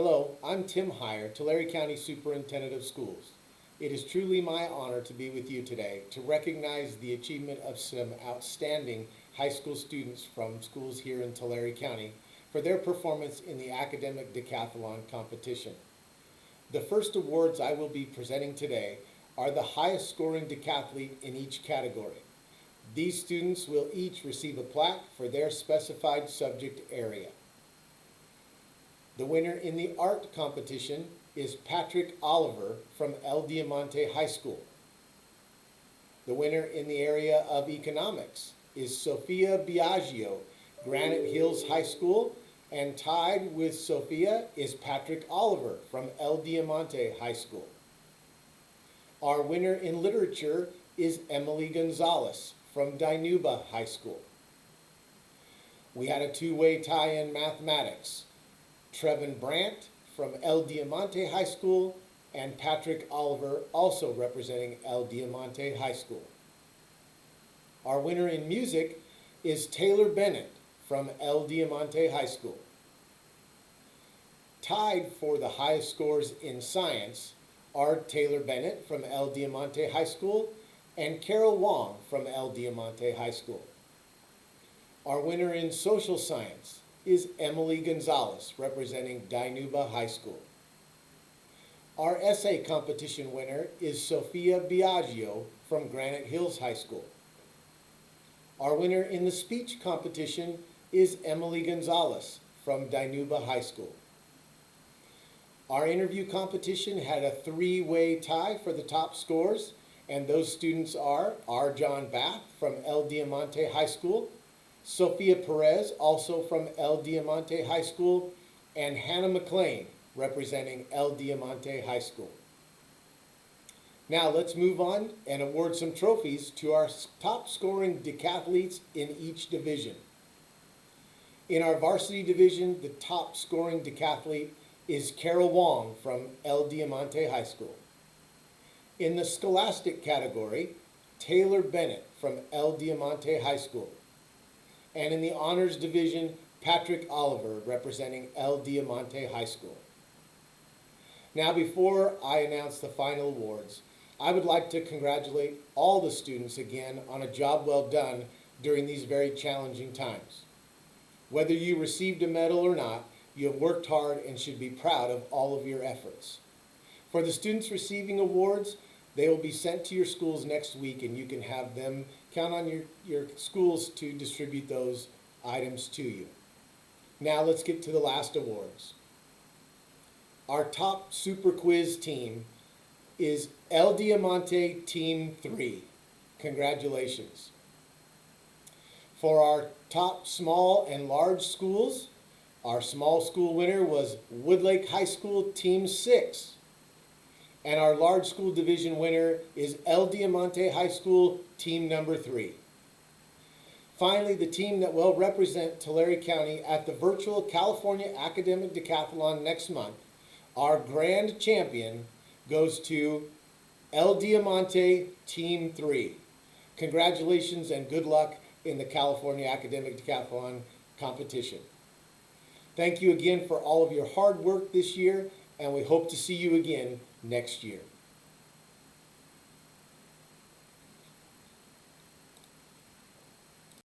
Hello, I'm Tim Hire, Tulare County Superintendent of Schools. It is truly my honor to be with you today to recognize the achievement of some outstanding high school students from schools here in Tulare County for their performance in the academic decathlon competition. The first awards I will be presenting today are the highest scoring decathlete in each category. These students will each receive a plaque for their specified subject area. The winner in the art competition is Patrick Oliver from El Diamante High School. The winner in the area of economics is Sophia Biagio, Granite Hills High School, and tied with Sophia is Patrick Oliver from El Diamante High School. Our winner in literature is Emily Gonzalez from Dinuba High School. We had a two-way tie in mathematics. Trevin Brandt from El Diamante High School and Patrick Oliver also representing El Diamante High School. Our winner in music is Taylor Bennett from El Diamante High School. Tied for the highest scores in science are Taylor Bennett from El Diamante High School and Carol Wong from El Diamante High School. Our winner in social science is Emily Gonzalez, representing Dinuba High School. Our essay competition winner is Sophia Biagio from Granite Hills High School. Our winner in the speech competition is Emily Gonzalez from Dinuba High School. Our interview competition had a three-way tie for the top scores, and those students are R. John Bath from El Diamante High School, Sophia Perez, also from El Diamante High School, and Hannah McLean, representing El Diamante High School. Now let's move on and award some trophies to our top scoring decathletes in each division. In our varsity division, the top scoring decathlete is Carol Wong from El Diamante High School. In the scholastic category, Taylor Bennett from El Diamante High School. And in the honors division, Patrick Oliver representing El Diamante High School. Now before I announce the final awards, I would like to congratulate all the students again on a job well done during these very challenging times. Whether you received a medal or not, you have worked hard and should be proud of all of your efforts. For the students receiving awards, they will be sent to your schools next week and you can have them count on your, your schools to distribute those items to you. Now let's get to the last awards. Our top super quiz team is El Diamante Team 3. Congratulations. For our top small and large schools, our small school winner was Woodlake High School Team 6. And our large school division winner is El Diamante High School Team Number 3. Finally, the team that will represent Tulare County at the virtual California Academic Decathlon next month, our grand champion goes to El Diamante Team 3. Congratulations and good luck in the California Academic Decathlon competition. Thank you again for all of your hard work this year, and we hope to see you again next year.